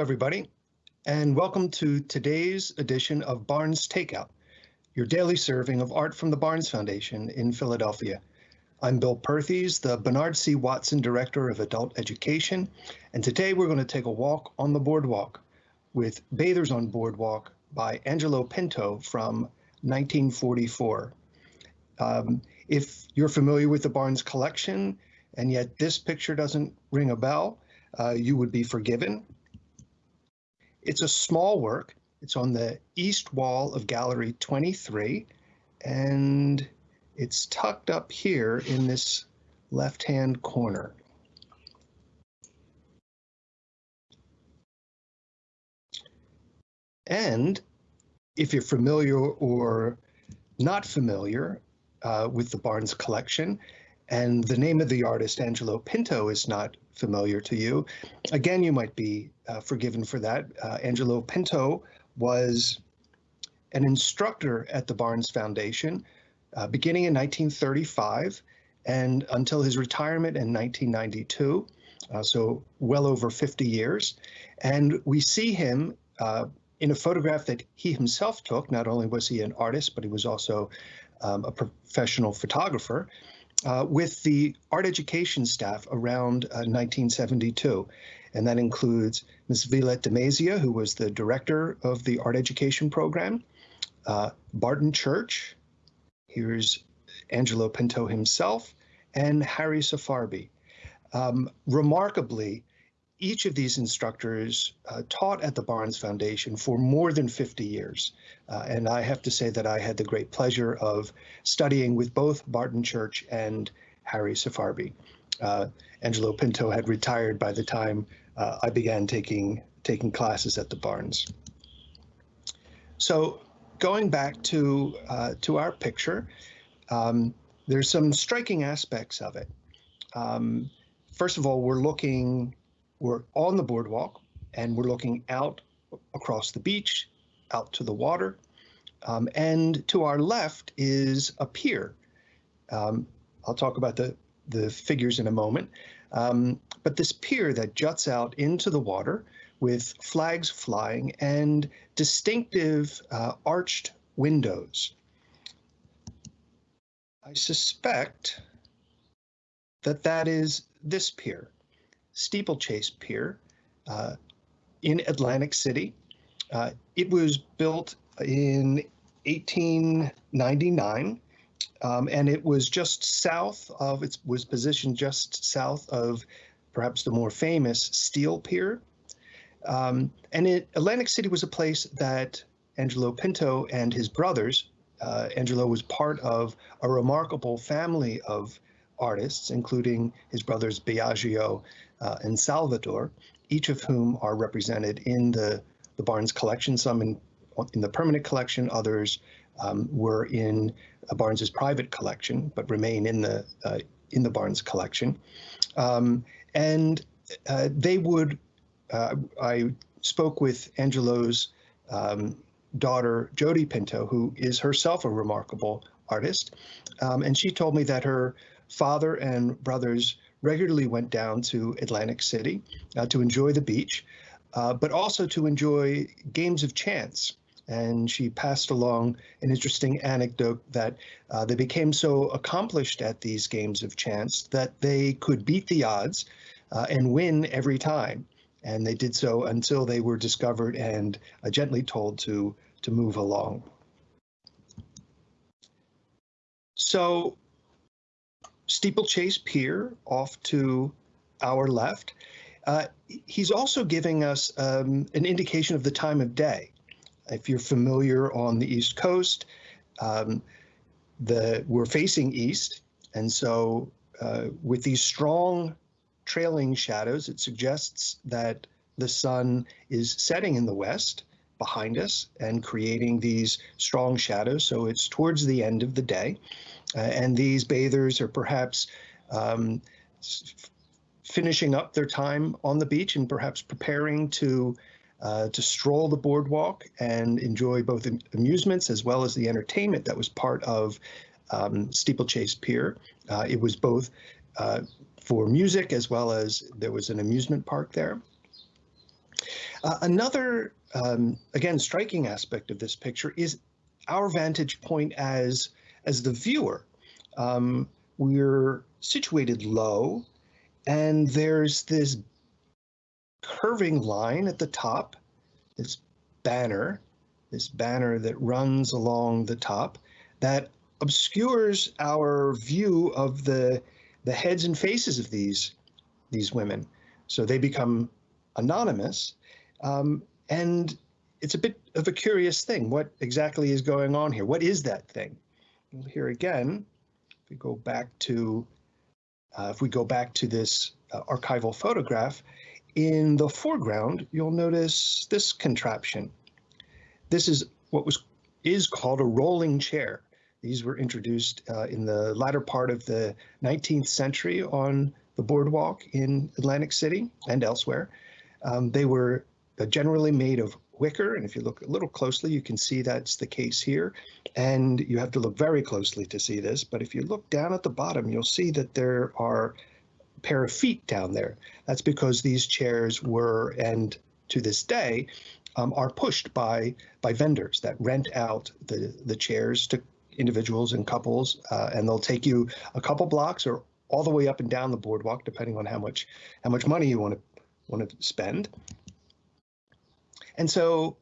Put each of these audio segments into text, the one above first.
everybody, and welcome to today's edition of Barnes Takeout, your daily serving of art from the Barnes Foundation in Philadelphia. I'm Bill Perthes, the Bernard C. Watson Director of Adult Education, and today we're going to take a walk on the boardwalk with Bathers on Boardwalk by Angelo Pinto from 1944. Um, if you're familiar with the Barnes collection, and yet this picture doesn't ring a bell, uh, you would be forgiven. It's a small work. It's on the east wall of Gallery 23, and it's tucked up here in this left-hand corner. And if you're familiar or not familiar uh, with the Barnes collection, and the name of the artist, Angelo Pinto, is not familiar to you, again, you might be uh, forgiven for that. Uh, Angelo Pinto was an instructor at the Barnes Foundation uh, beginning in 1935 and until his retirement in 1992, uh, so well over 50 years. And we see him uh, in a photograph that he himself took. Not only was he an artist, but he was also um, a professional photographer. Uh, with the art education staff around uh, 1972. And that includes Ms. Violette DeMazia, who was the director of the art education program, uh, Barton Church, here's Angelo Pinto himself, and Harry Sefarbi. Um, remarkably, each of these instructors uh, taught at the Barnes Foundation for more than 50 years. Uh, and I have to say that I had the great pleasure of studying with both Barton Church and Harry Sefarbi. Uh, Angelo Pinto had retired by the time uh, I began taking, taking classes at the Barnes. So going back to, uh, to our picture, um, there's some striking aspects of it. Um, first of all, we're looking we're on the boardwalk and we're looking out across the beach, out to the water. Um, and to our left is a pier. Um, I'll talk about the, the figures in a moment. Um, but this pier that juts out into the water with flags flying and distinctive uh, arched windows. I suspect that that is this pier. Steeplechase Pier uh, in Atlantic City. Uh, it was built in 1899, um, and it was just south of, it was positioned just south of perhaps the more famous Steel Pier. Um, and it, Atlantic City was a place that Angelo Pinto and his brothers, uh, Angelo was part of a remarkable family of artists, including his brothers Biagio uh, and Salvador, each of whom are represented in the, the Barnes collection, some in, in the permanent collection, others um, were in Barnes's private collection, but remain in the, uh, in the Barnes collection. Um, and uh, they would, uh, I spoke with Angelo's um, daughter, Jody Pinto, who is herself a remarkable artist. Um, and she told me that her father and brothers regularly went down to Atlantic City uh, to enjoy the beach, uh, but also to enjoy games of chance. And she passed along an interesting anecdote that uh, they became so accomplished at these games of chance that they could beat the odds uh, and win every time. And they did so until they were discovered and uh, gently told to, to move along. So Steeplechase Pier off to our left. Uh, he's also giving us um, an indication of the time of day. If you're familiar on the East Coast, um, the we're facing east, and so uh, with these strong trailing shadows, it suggests that the sun is setting in the west behind us and creating these strong shadows. So it's towards the end of the day. Uh, and these bathers are perhaps um, finishing up their time on the beach and perhaps preparing to uh, to stroll the boardwalk and enjoy both amusements as well as the entertainment that was part of um, Steeplechase Pier. Uh, it was both uh, for music as well as there was an amusement park there. Uh, another, um, again, striking aspect of this picture is our vantage point as, as the viewer. Um, we're situated low, and there's this curving line at the top, this banner, this banner that runs along the top that obscures our view of the the heads and faces of these these women. So they become anonymous, um, and it's a bit of a curious thing. What exactly is going on here? What is that thing? Here again, if we go back to uh, if we go back to this uh, archival photograph, in the foreground, you'll notice this contraption. This is what was is called a rolling chair. These were introduced uh, in the latter part of the 19th century on the boardwalk in Atlantic City and elsewhere. Um, they were uh, generally made of wicker, and if you look a little closely, you can see that's the case here. And you have to look very closely to see this, but if you look down at the bottom, you'll see that there are a pair of feet down there. That's because these chairs were, and to this day, um, are pushed by by vendors that rent out the the chairs to individuals and couples, uh, and they'll take you a couple blocks or all the way up and down the boardwalk, depending on how much how much money you want to want to spend. And so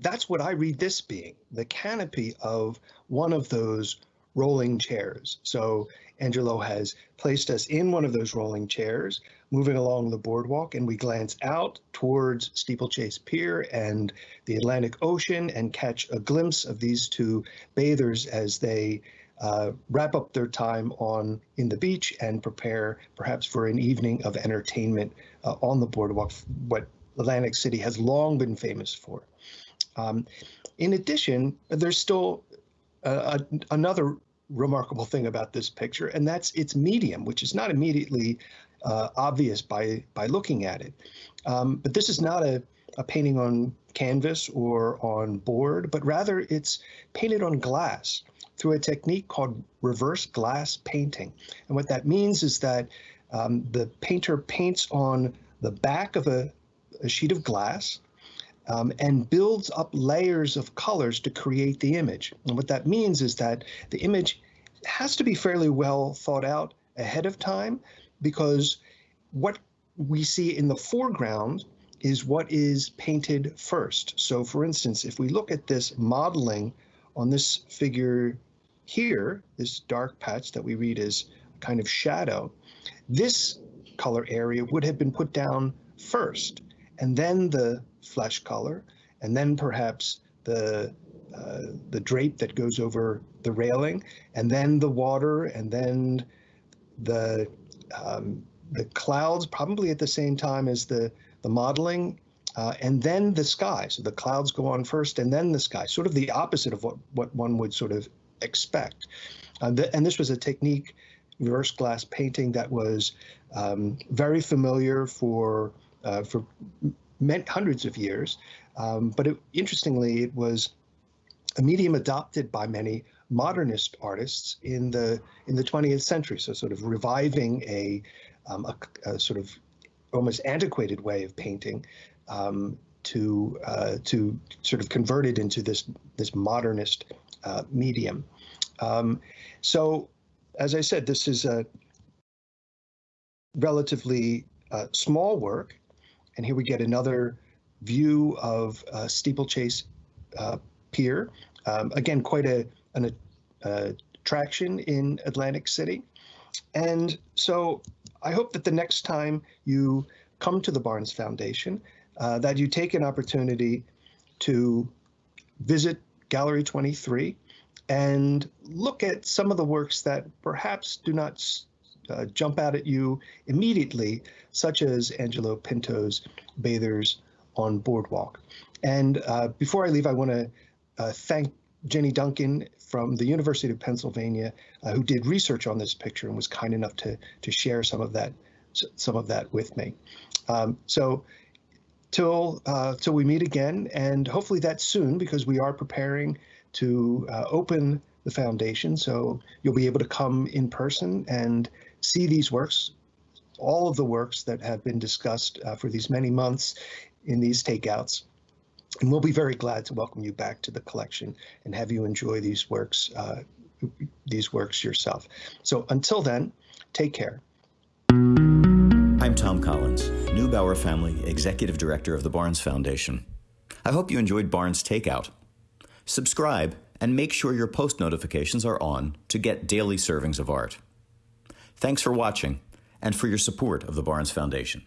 that's what I read this being the canopy of one of those rolling chairs. So Angelo has placed us in one of those rolling chairs, moving along the boardwalk, and we glance out towards Steeplechase Pier and the Atlantic Ocean and catch a glimpse of these two bathers as they uh, wrap up their time on in the beach and prepare perhaps for an evening of entertainment uh, on the boardwalk, what Atlantic City has long been famous for. Um, in addition, there's still uh, a, another remarkable thing about this picture, and that's its medium, which is not immediately uh, obvious by by looking at it. Um, but this is not a, a painting on canvas or on board, but rather it's painted on glass through a technique called reverse glass painting. And what that means is that um, the painter paints on the back of a, a sheet of glass um, and builds up layers of colors to create the image. And what that means is that the image has to be fairly well thought out ahead of time because what we see in the foreground is what is painted first. So for instance, if we look at this modeling on this figure here, this dark patch that we read as kind of shadow, this color area would have been put down first, and then the flesh color, and then perhaps the uh, the drape that goes over the railing, and then the water, and then the um, the clouds, probably at the same time as the the modeling, uh, and then the sky. So the clouds go on first, and then the sky. Sort of the opposite of what what one would sort of expect. Uh, the, and this was a technique, reverse glass painting, that was um, very familiar for for meant hundreds of years. Um, but it, interestingly, it was a medium adopted by many modernist artists in the in the 20th century. So sort of reviving a, um, a, a sort of almost antiquated way of painting um, to uh, to sort of convert it into this this modernist uh, medium. Um, so, as I said, this is a relatively uh, small work. And here we get another view of uh, Steeplechase uh, Pier. Um, again, quite a, an attraction in Atlantic City. And so I hope that the next time you come to the Barnes Foundation, uh, that you take an opportunity to visit Gallery 23 and look at some of the works that perhaps do not uh, jump out at you immediately, such as Angelo Pinto's Bathers on Boardwalk. And uh, before I leave, I want to uh, thank Jenny Duncan from the University of Pennsylvania, uh, who did research on this picture and was kind enough to to share some of that some of that with me. Um, so till uh, till we meet again, and hopefully that's soon because we are preparing to uh, open the foundation. So you'll be able to come in person and see these works, all of the works that have been discussed uh, for these many months in these takeouts. And we'll be very glad to welcome you back to the collection and have you enjoy these works, uh, these works yourself. So until then, take care. I'm Tom Collins, Neubauer Family Executive Director of the Barnes Foundation. I hope you enjoyed Barnes Takeout. Subscribe and make sure your post notifications are on to get daily servings of art. Thanks for watching and for your support of the Barnes Foundation.